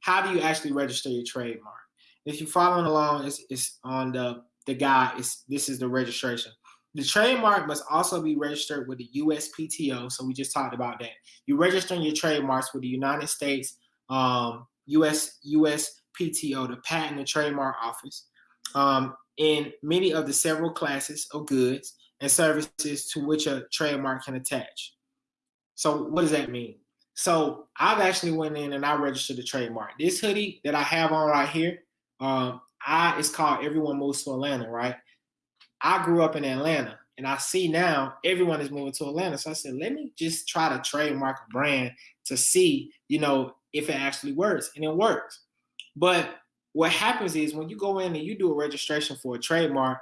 how do you actually register your trademark? If you're following along, it's, it's on the, the guide. It's, this is the registration. The trademark must also be registered with the USPTO. So we just talked about that. You're registering your trademarks with the United States um, US USPTO, the Patent and Trademark Office, um, in many of the several classes of goods and services to which a trademark can attach. So what does that mean? So I've actually went in and I registered the trademark. This hoodie that I have on right here, um, I it's called Everyone Moves to Atlanta, right? I grew up in Atlanta and I see now everyone is moving to Atlanta. So I said, let me just try to trademark a brand to see, you know, if it actually works. And it works. But what happens is when you go in and you do a registration for a trademark,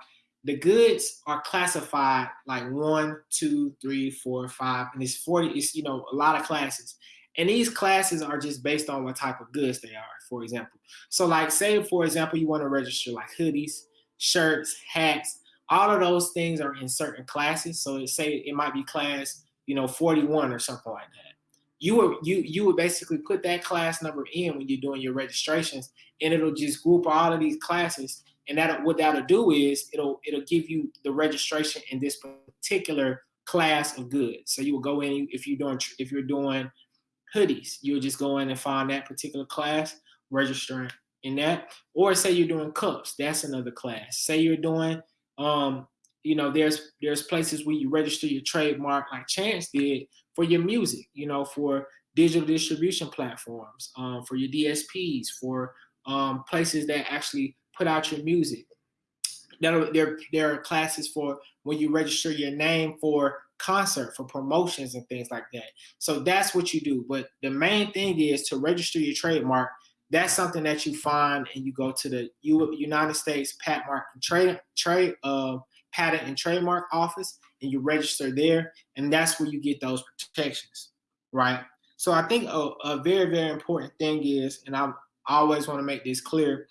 the goods are classified like one, two, three, four, five, and it's 40, it's you know, a lot of classes. And these classes are just based on what type of goods they are, for example. So like say, for example, you want to register like hoodies, shirts, hats, all of those things are in certain classes. So say it might be class, you know, 41 or something like that. You would you you would basically put that class number in when you're doing your registrations, and it'll just group all of these classes. And that what that'll do is it'll it'll give you the registration in this particular class of goods. So you will go in if you're doing if you're doing hoodies, you'll just go in and find that particular class, registering in that. Or say you're doing cups, that's another class. Say you're doing um, you know, there's there's places where you register your trademark, like Chance did for your music. You know, for digital distribution platforms, um, for your DSPs, for um, places that actually put out your music. There, there, are classes for when you register your name for concert, for promotions and things like that. So that's what you do. But the main thing is to register your trademark that's something that you find and you go to the United States Patent Mark Trade Trade uh, Patent and Trademark Office and you register there, and that's where you get those protections, right? So I think a, a very very important thing is, and I always want to make this clear,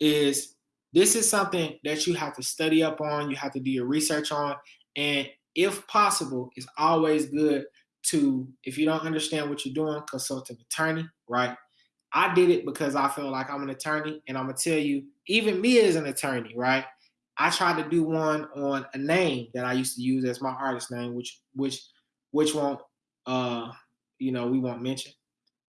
is this is something that you have to study up on, you have to do your research on, and if possible, it's always good to, if you don't understand what you're doing, consult an attorney, right? I did it because I feel like I'm an attorney, and I'm gonna tell you, even me as an attorney, right? I tried to do one on a name that I used to use as my artist name, which which which won't uh you know we won't mention.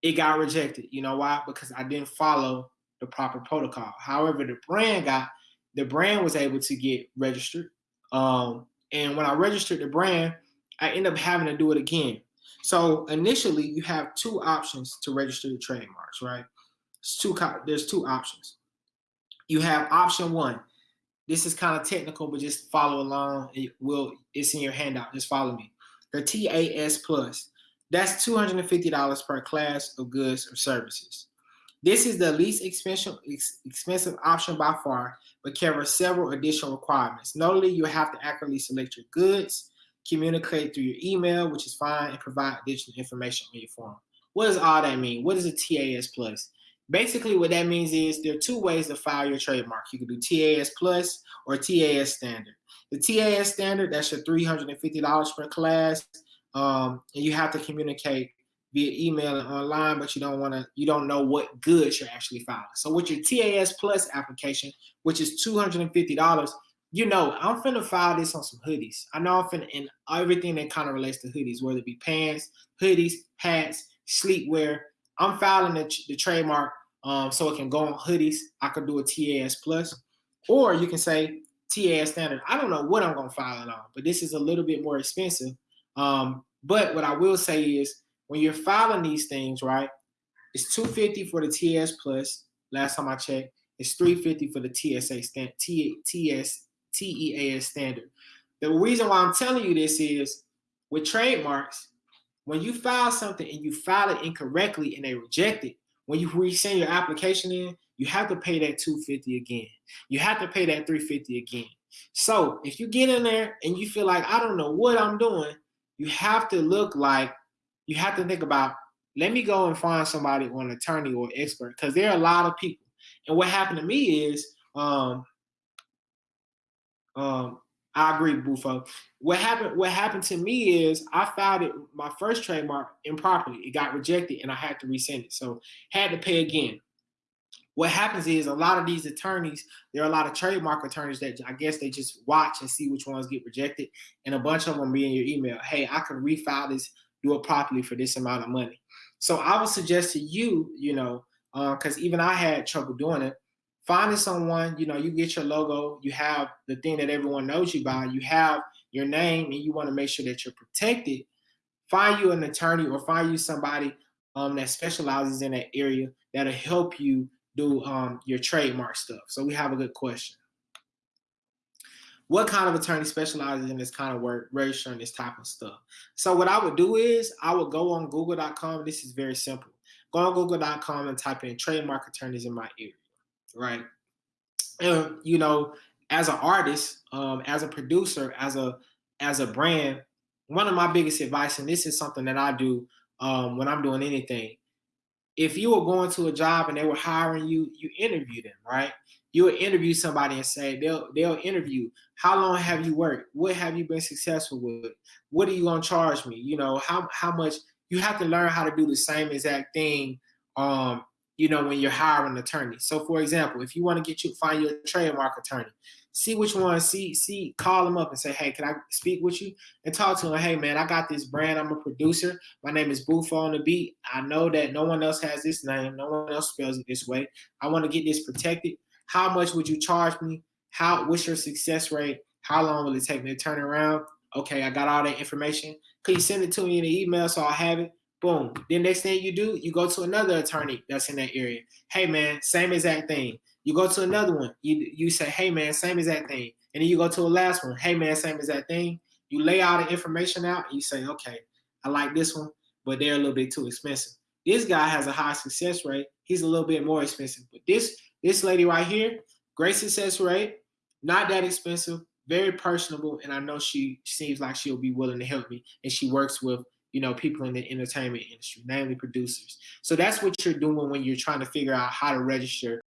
It got rejected. You know why? Because I didn't follow the proper protocol. However, the brand got the brand was able to get registered. Um, and when I registered the brand, I ended up having to do it again so initially, you have two options to register your trademarks, right? It's two. There's two options. You have option one. This is kind of technical, but just follow along. It will. It's in your handout. Just follow me. The TAS Plus. That's $250 per class of goods or services. This is the least expensive, option by far, but covers several additional requirements. Notably, you have to accurately select your goods, communicate through your email, which is fine, and provide additional information on your form. What does all that mean? What is a TAS plus? Basically, what that means is there are two ways to file your trademark. You can do TAS plus or TAS standard. The TAS standard, that's your $350 per class. Um, and you have to communicate via email and online, but you don't want to, you don't know what goods you're actually filing. So with your TAS plus application, which is $250, you know, I'm finna file this on some hoodies. I know I'm finna, and everything that kind of relates to hoodies, whether it be pants, hoodies, hats, sleepwear. I'm filing the, the trademark um, so it can go on hoodies. I could do a TAS plus, or you can say TAS standard. I don't know what I'm gonna file it on, but this is a little bit more expensive. Um, but what I will say is when you're filing these things, right, it's 250 for the TS plus. Last time I checked, it's 350 for the TSA stand, T, TS TEAS standard. The reason why I'm telling you this is with trademarks, when you file something and you file it incorrectly and they reject it, when you resend your application in, you have to pay that 250 again. You have to pay that 350 again. So if you get in there and you feel like I don't know what I'm doing, you have to look like you have to think about let me go and find somebody or an attorney or expert because there are a lot of people. And what happened to me is um, um, I agree, Bufo. What happened? What happened to me is I filed it my first trademark improperly. It got rejected, and I had to resend it. So had to pay again. What happens is a lot of these attorneys, there are a lot of trademark attorneys that I guess they just watch and see which ones get rejected, and a bunch of them be in your email. Hey, I can refile this, do it properly for this amount of money. So I would suggest to you, you know, because uh, even I had trouble doing it. Finding someone, you know, you get your logo, you have the thing that everyone knows you by, you have your name, and you want to make sure that you're protected. Find you an attorney or find you somebody um, that specializes in that area that'll help you do um, your trademark stuff. So we have a good question. What kind of attorney specializes in this kind of work, registering this type of stuff? So what I would do is I would go on google.com. This is very simple. Go on google.com and type in trademark attorneys in my area, right? And, you know, as an artist, um, as a producer, as a as a brand, one of my biggest advice, and this is something that I do um, when I'm doing anything, if you were going to a job and they were hiring you, you interview them, right? You would interview somebody and say they'll they'll interview. How long have you worked? What have you been successful with? What are you gonna charge me? You know how how much you have to learn how to do the same exact thing. Um, you know when you're hiring an attorney. So for example, if you want to get you find your trademark attorney, see which one, see, see, call them up and say, hey, can I speak with you? And talk to them, hey man, I got this brand, I'm a producer. My name is Bufo on the beat. I know that no one else has this name, no one else spells it this way. I want to get this protected. How much would you charge me? How what's your success rate? How long will it take me to turn around? Okay, I got all that information. Can you send it to me in an email so I have it? Boom. Then next thing you do, you go to another attorney that's in that area. Hey man, same exact thing. You go to another one. You you say, hey man, same that thing. And then you go to a last one. Hey man, same that thing. You lay all the information out and you say, okay, I like this one, but they're a little bit too expensive. This guy has a high success rate. He's a little bit more expensive. But this this lady right here, great success rate, not that expensive, very personable, and I know she seems like she'll be willing to help me. And she works with you know people in the entertainment industry, namely producers. So that's what you're doing when you're trying to figure out how to register